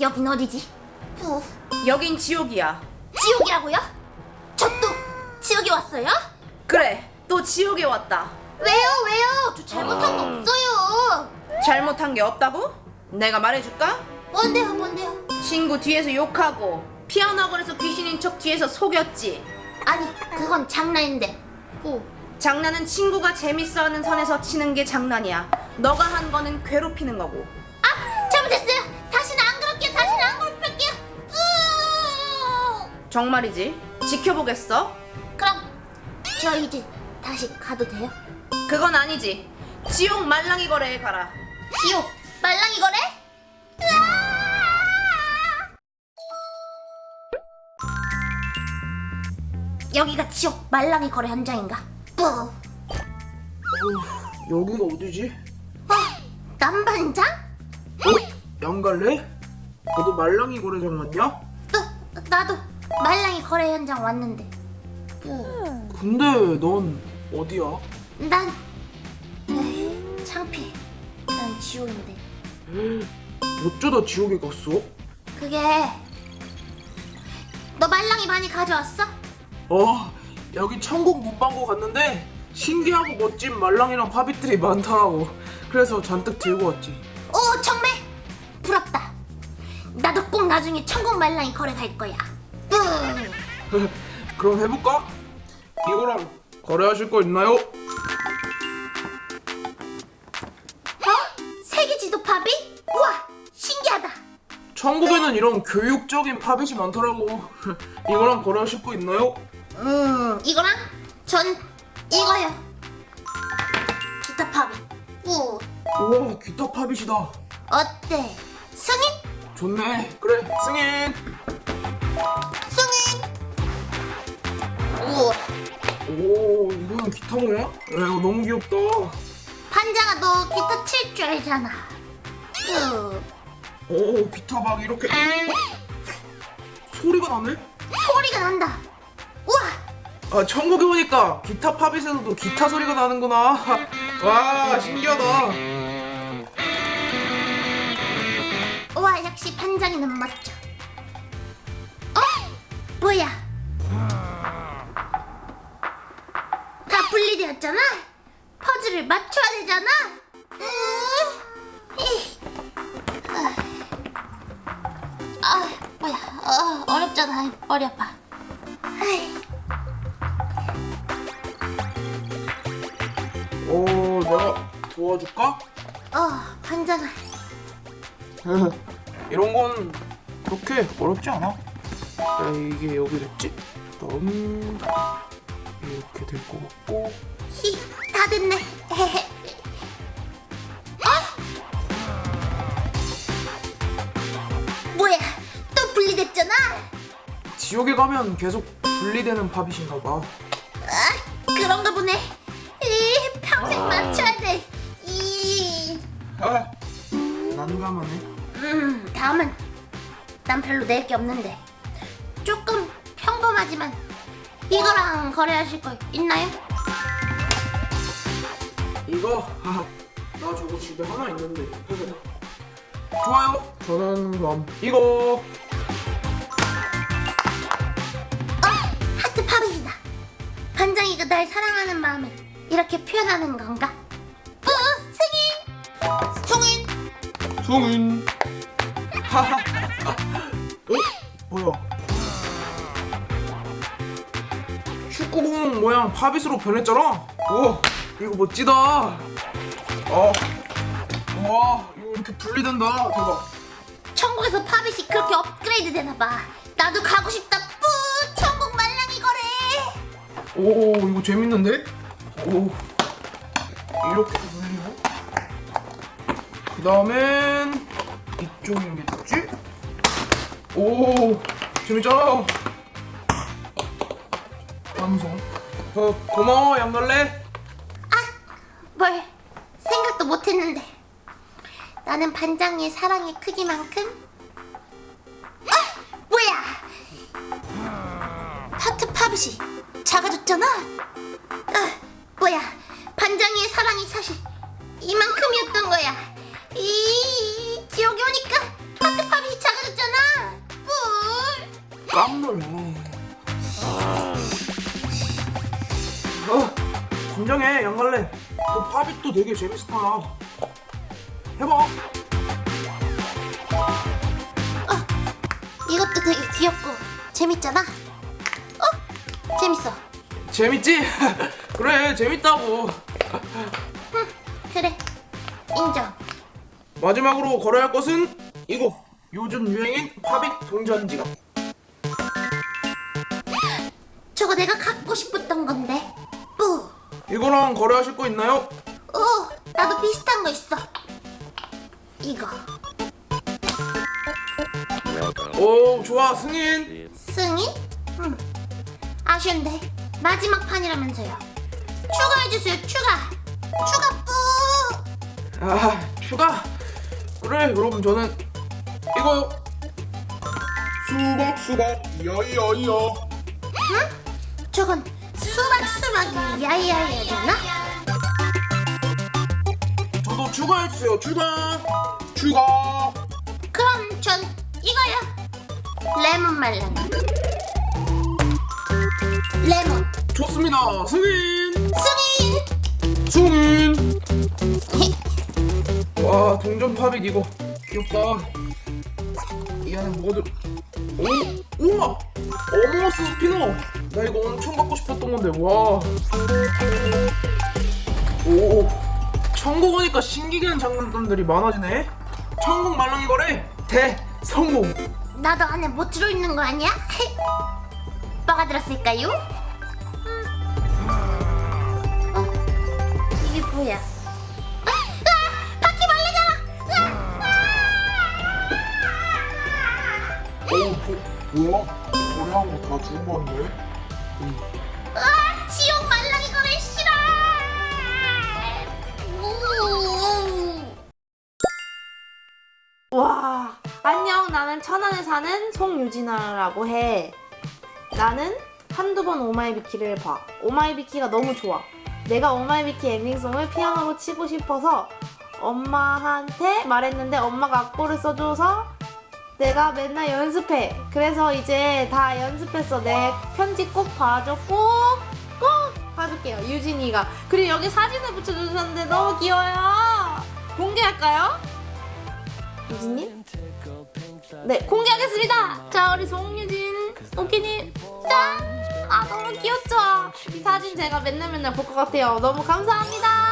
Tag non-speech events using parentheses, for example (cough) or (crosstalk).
여긴 어디지? 후, 여긴 지옥이야. 지옥이라고요? 저또 지옥에 왔어요? 그래, 또 지옥에 왔다. 왜요 왜요? 저 잘못한 거 없어요. 잘못한 게 없다고? 내가 말해줄까? 뭔데요 뭔데요? 친구 뒤에서 욕하고 피아노 학원에서 귀신인 척 뒤에서 속였지. 아니 그건 장난인데. 후. 장난은 친구가 재밌어하는 선에서 치는 게 장난이야. 너가 한 거는 괴롭히는 거고. 정말이지? 지켜보겠어? 그럼 저 이제 다시 가도 돼요? 그건 아니지. 지옥 말랑이 거래에 가라. 지옥 말랑이 거래? 으아! 여기가 지옥 말랑이 거래 현장인가? 뿌. 어, 여기가 어디지? 남반장? 어? 양갈래? 너도 말랑이 거래장 왔냐? 또 나도 말랑이 거래 현장 왔는데. 뿌. 근데 넌 어디야? 난 에이, 창피해. 난 지옥인데. 어쩌다 지옥에 갔어? 그게 너 말랑이 많이 가져왔어? 어 여기 천국 문방구 갔는데 신기하고 멋진 말랑이랑 파빗들이 많더라고 그래서 잔뜩 들고 왔지 오 정말 부럽다. 나도 꼭 나중에 천국 말랑이 거래 갈 거야. 뿌. 그럼 해볼까? 이거랑 거래하실 거 있나요? 어? 세계 지도 팝이? 우와 신기하다. 천국에는 이런 교육적인 팝잇이 많더라고 (laughs) 이거랑 거래하실 거 있나요? 음 이거랑 전 이거요. 기타 팝이. 우 우와 기타 팝잇이다 어때? 승인? 좋네 그래 승인 승인. 우오 이거는 기타 뭐야? 야 이거 너무 귀엽다 반장아 너 기타 칠 줄 알잖아. 우오 기타 막 이렇게 소리가 나네? 소리가 난다. 우와 아 천국에 오니까 기타 팝잇에서도 기타 소리가 나는구나 와 신기하다 우와 역시 반장이는 멋져. 어? 뭐야? 다 분리되었잖아. 퍼즐을 맞춰야 되잖아. 으, 이. 아, 뭐야? 어, 어렵잖아. 머리 아파. 오 내가 도와줄까? 어, 반장아. (laughs) 이런 건 그렇게 어렵지 않아 야 이게 여기 됐지? 그다음 이렇게 될 것 같고 히, 다 됐네. (laughs) 어? 뭐야? 또 분리됐잖아. 지옥에 가면 계속 분리되는 팝잇인가 봐 아, 그런가 보네. 이, 평생 맞춰야 돼. 이, 아, 난감하네 음, 다음은 난 별로 낼 게 없는데 조금 평범하지만 이거랑 거래하실 거 있나요? 이거? 하하, 나 저거 집에 하나 있는데 좋아요 저는 그럼 이거 어, 하트 팝잇이다. 반장이가 날 사랑하는 마음을 이렇게 표현하는 건가? 어, 승인, 승인. 송인 하하 (laughs) 어? 뭐야 모양 팝잇으로 변했잖아 오 이거 멋지다 어. 와 이거 이렇게 분리된다 대박 천국에서 팝잇이 그렇게 업그레이드 되나 봐. 나도 가고 싶다. 뿌, 천국 말랑이 거래. 오 이거 재밌는데? 오 이렇게 돌리고 그 다음엔 이쪽이겠지? 오 재밌잖아 완성 어, 고마워 양놀래 아! 뭘 생각도 못했는데 나는 반장의 사랑의 크기만큼 아! 뭐야! 파트팝이 작아졌잖아? 아, 뭐야 반장의 사랑이 사실 이만큼이었던 거야 이 지옥이 오니까 파트팝이 작아졌잖아 뿔 깜놀라 진정해 양갈래 그 팝잇도 되게 재밌을 거야 해봐 이것도 되게 귀엽고 재밌잖아. 어? 재밌어. 재밌지? (laughs) 그래 재밌다고 그래. 인정. 마지막으로 거래할 것은 이거 요즘 유행인 팝잇 동전 지갑 저거 내가 갖고 싶었던 건데. 뿌. 이거랑 거래하실 거 있나요? 오, 나도 비슷한 거 있어. 이거. 오 좋아 승인 승인? 응. 아쉬운데 마지막 판이라면서요. 추가해주세요. 추가. 추가 뿌. 아 휴가 그래 그럼 저는 이거요 수박 수박 야야야 저건 수박 수박 이 야이야이잖아. 저도 추가해주세요 추가 추가 그럼 전 이거요. 레몬 말랑. 레몬. 좋습니다 승인 승인. 승인 (laughs) 와 동전 팝잇 이거 귀엽다 이 안에 뭐가 들 오! 우와! 어머머스 스피너 나 이거 엄청 갖고 싶었던 건데 와 오! 천국 오니까 신기한 장난감들이 많아지네 천국 말랑이 거래 대성공 나도 안에 뭐 들어있는 거 아니야? 뭐가 들었을까요? 어? 이게 뭐야? 아! 아! 바퀴벌레잖아! 오 뭐야? 거래한 거다 주운 거 같네 아! 지옥 말랑이 거래 싫어! 우! 와 안녕 나는 천안에 사는 송유진아라고 해 나는 한두 번 오마이비키를 봐 오마이비키가 너무 좋아 내가 오마이비키 엔딩송을 피아노로 치고 싶어서 엄마한테 말했는데 엄마가 악보를 써줘서 내가 맨날 연습해 그래서 이제 다 연습했어 내 편지 꼭 봐줘 꼭 꼭 봐줄게요 유진이가 그리고 여기 사진을 붙여주셨는데 너무 귀여워요 공개할까요? 유진님? 네, 공개하겠습니다. 자, 우리 송유진 오키님 짠! 아, 너무 귀엽죠? 이 사진 제가 맨날 맨날 볼 것 같아요. 너무 감사합니다.